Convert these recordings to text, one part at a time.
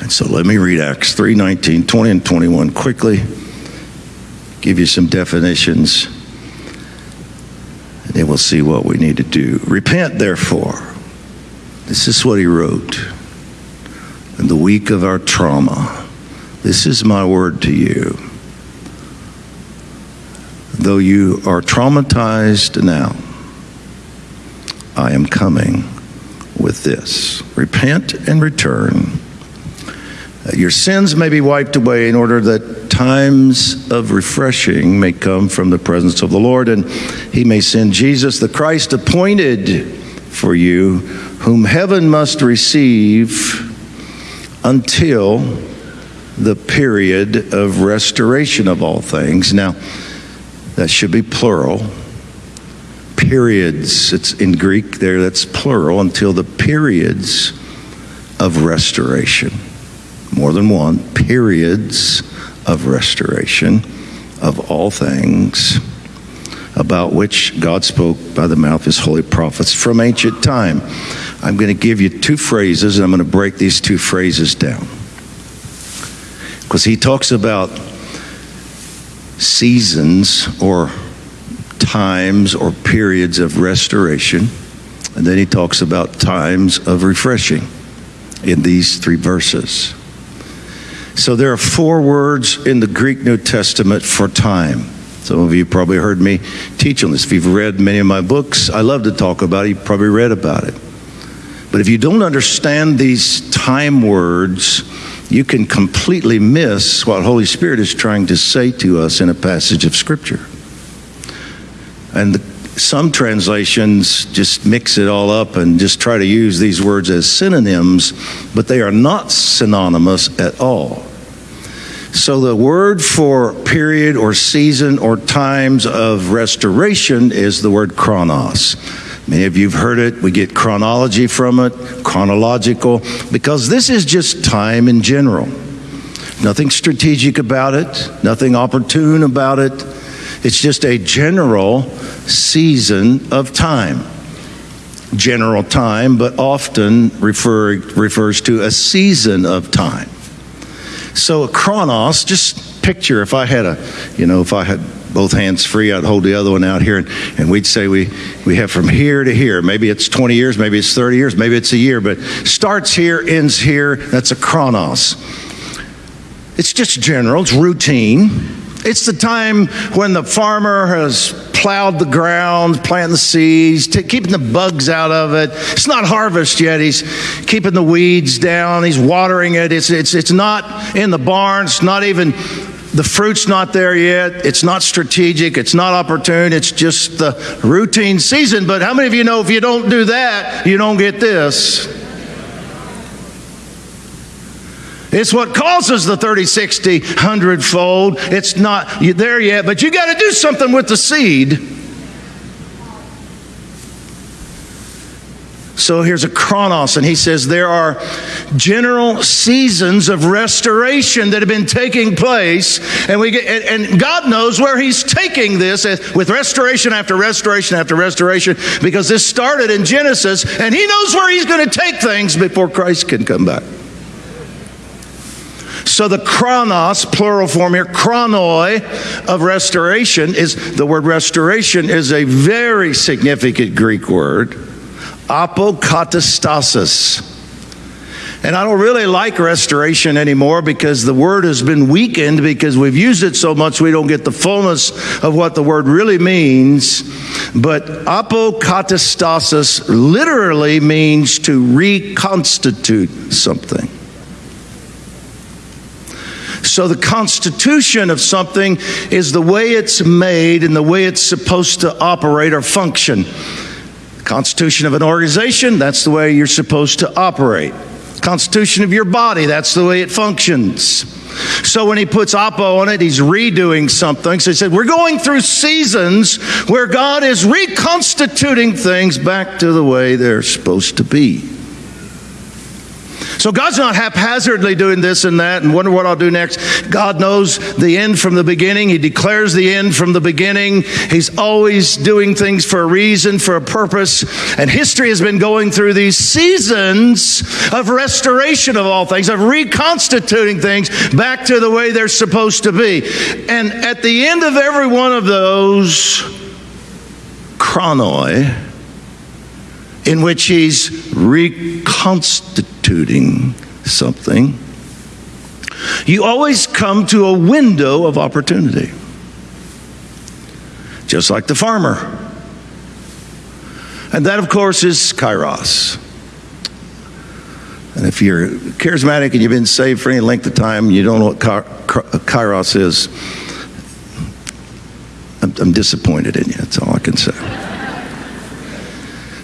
And so let me read Acts 3 19, 20, and 21 quickly, give you some definitions, and then we'll see what we need to do. Repent, therefore. This is what he wrote. In the week of our trauma, this is my word to you. Though you are traumatized now, I am coming with this. Repent and return. Uh, your sins may be wiped away in order that times of refreshing may come from the presence of the Lord, and He may send Jesus, the Christ appointed for you, whom heaven must receive until the period of restoration of all things. Now, that should be plural. Periods, it's in Greek there, that's plural, until the periods of restoration. More than one, periods of restoration of all things about which God spoke by the mouth of his holy prophets from ancient time. I'm going to give you two phrases, and I'm going to break these two phrases down. Because he talks about seasons or times or periods of restoration, and then he talks about times of refreshing in these three verses. So there are four words in the Greek New Testament for time. Some of you probably heard me teach on this. If you've read many of my books, I love to talk about it. You've probably read about it. But if you don't understand these time words, you can completely miss what Holy Spirit is trying to say to us in a passage of Scripture. And the, some translations just mix it all up and just try to use these words as synonyms, but they are not synonymous at all. So the word for period or season or times of restoration is the word chronos. Many of you have heard it. We get chronology from it, chronological, because this is just time in general. Nothing strategic about it, nothing opportune about it. It's just a general season of time. General time, but often refer, refers to a season of time. So a chronos, just picture if I had a, you know, if I had both hands free, I'd hold the other one out here and, and we'd say we, we have from here to here. Maybe it's 20 years, maybe it's 30 years, maybe it's a year, but starts here, ends here. That's a chronos. It's just general, it's routine. It's the time when the farmer has plowed the ground, planting the seeds, t- keeping the bugs out of it. It's not harvest yet. He's keeping the weeds down. He's watering it. It's, it's, it's not in the barn. It's not even, the fruit's not there yet. It's not strategic. It's not opportune. It's just the routine season. But how many of you know if you don't do that, you don't get this? It's what causes the 30, 60, 100 fold. It's not there yet, but you got to do something with the seed. So here's a chronos, and he says there are general seasons of restoration that have been taking place, and we get, and, and God knows where He's taking this eh, with restoration after restoration after restoration, because this started in Genesis, and He knows where He's going to take things before Christ can come back. So the chronos, plural form here, chronoi of restoration is the word restoration is a very significant Greek word. Apokatastasis. And I don't really like restoration anymore because the word has been weakened because we've used it so much we don't get the fullness of what the word really means. But apokatastasis literally means to reconstitute something. So, the constitution of something is the way it's made and the way it's supposed to operate or function. Constitution of an organization, that's the way you're supposed to operate. Constitution of your body, that's the way it functions. So when he puts Apo on it, he's redoing something. So he said, We're going through seasons where God is reconstituting things back to the way they're supposed to be. So God's not haphazardly doing this and that and wonder what I'll do next. God knows the end from the beginning. He declares the end from the beginning. He's always doing things for a reason, for a purpose. And history has been going through these seasons of restoration of all things, of reconstituting things back to the way they're supposed to be. And at the end of every one of those, chronoi, in which he's reconstituting something, you always come to a window of opportunity. Just like the farmer. And that, of course, is kairos. And if you're charismatic and you've been saved for any length of time, you don't know what kairos is, I'm, I'm disappointed in you. That's all I can say.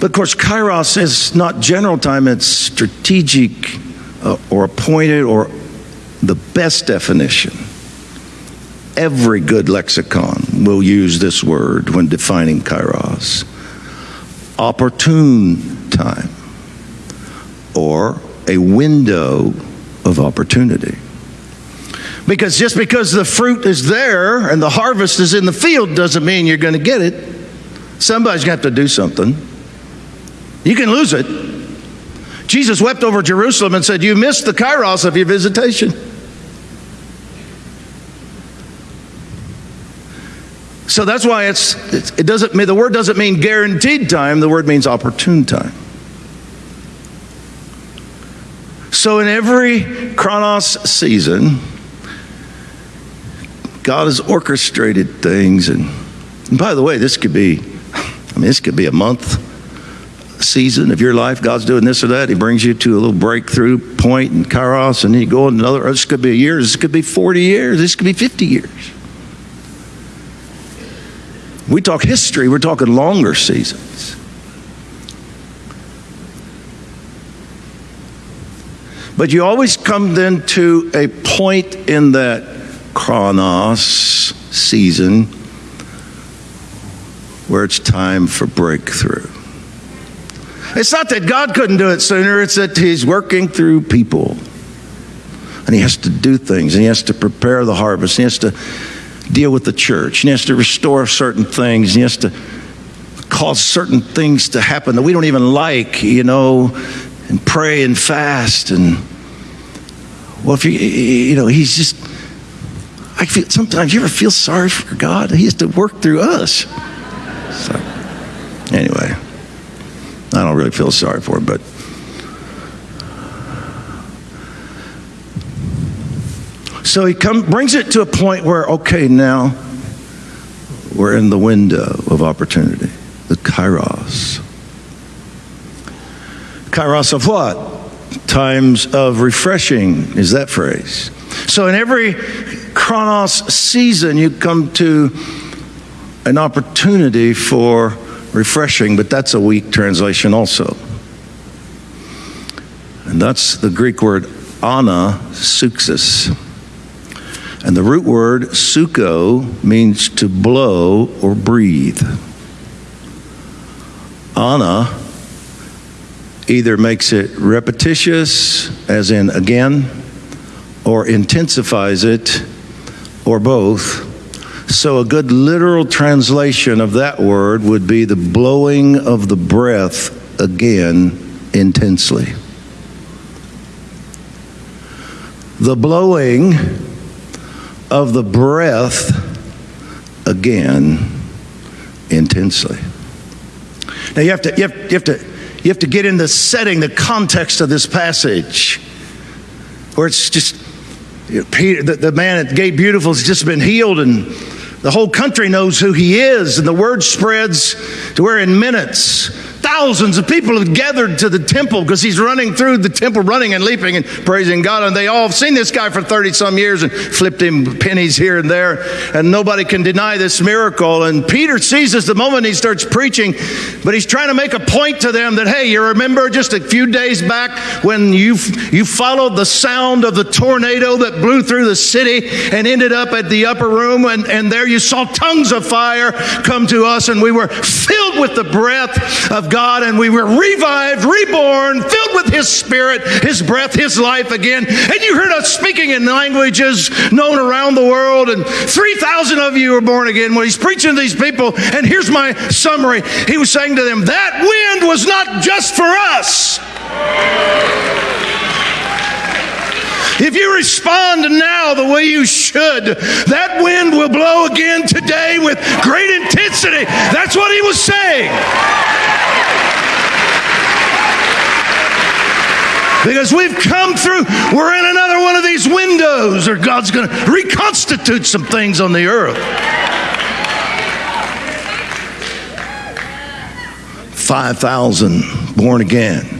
But of course, kairos is not general time, it's strategic uh, or appointed or the best definition. Every good lexicon will use this word when defining kairos. Opportune time or a window of opportunity. Because just because the fruit is there and the harvest is in the field doesn't mean you're going to get it. Somebody's got to do something. You can lose it. Jesus wept over Jerusalem and said, You missed the kairos of your visitation. So that's why it's, it doesn't mean, the word doesn't mean guaranteed time, the word means opportune time. So in every chronos season, God has orchestrated things. And, and by the way, this could be, I mean, this could be a month, season of your life, God's doing this or that. He brings you to a little breakthrough point in Kairos, and then you go another. This could be a year. This could be 40 years. This could be 50 years. We talk history, we're talking longer seasons. But you always come then to a point in that chronos season where it's time for breakthrough. It's not that God couldn't do it sooner, it's that He's working through people. And He has to do things, and He has to prepare the harvest, He has to deal with the church, and He has to restore certain things, and He has to cause certain things to happen that we don't even like, you know, and pray and fast. And, well, if you, you know, He's just, I feel sometimes you ever feel sorry for God? He has to work through us. So, anyway. I don't really feel sorry for him, but. So he come, brings it to a point where, okay, now we're in the window of opportunity, the kairos. Kairos of what? Times of refreshing is that phrase. So in every chronos season, you come to an opportunity for refreshing, but that's a weak translation also. And that's the Greek word ana psuxis. And the root word psucho means to blow or breathe. Ana either makes it repetitious, as in again, or intensifies it, or both so, a good literal translation of that word would be the blowing of the breath again intensely. The blowing of the breath again intensely. Now, you have to, you have, you have to, you have to get in the setting, the context of this passage, where it's just Peter, the, the man at Gate Beautiful has just been healed and the whole country knows who he is, and the word spreads to where in minutes thousands of people have gathered to the temple because he's running through the temple, running and leaping and praising God. And they all have seen this guy for 30 some years and flipped him pennies here and there. And nobody can deny this miracle. And Peter sees this the moment he starts preaching, but he's trying to make a point to them that, hey, you remember just a few days back when you, you followed the sound of the tornado that blew through the city and ended up at the upper room. And, and there you saw tongues of fire come to us, and we were filled with the breath of God God and we were revived, reborn, filled with His Spirit, His breath, His life again. And you heard us speaking in languages known around the world, and 3,000 of you were born again. When He's preaching to these people, and here's my summary He was saying to them, That wind was not just for us. If you respond now the way you should, that wind will blow again today with great intensity. That's what he was saying. Because we've come through, we're in another one of these windows, or God's going to reconstitute some things on the earth. 5,000 born again.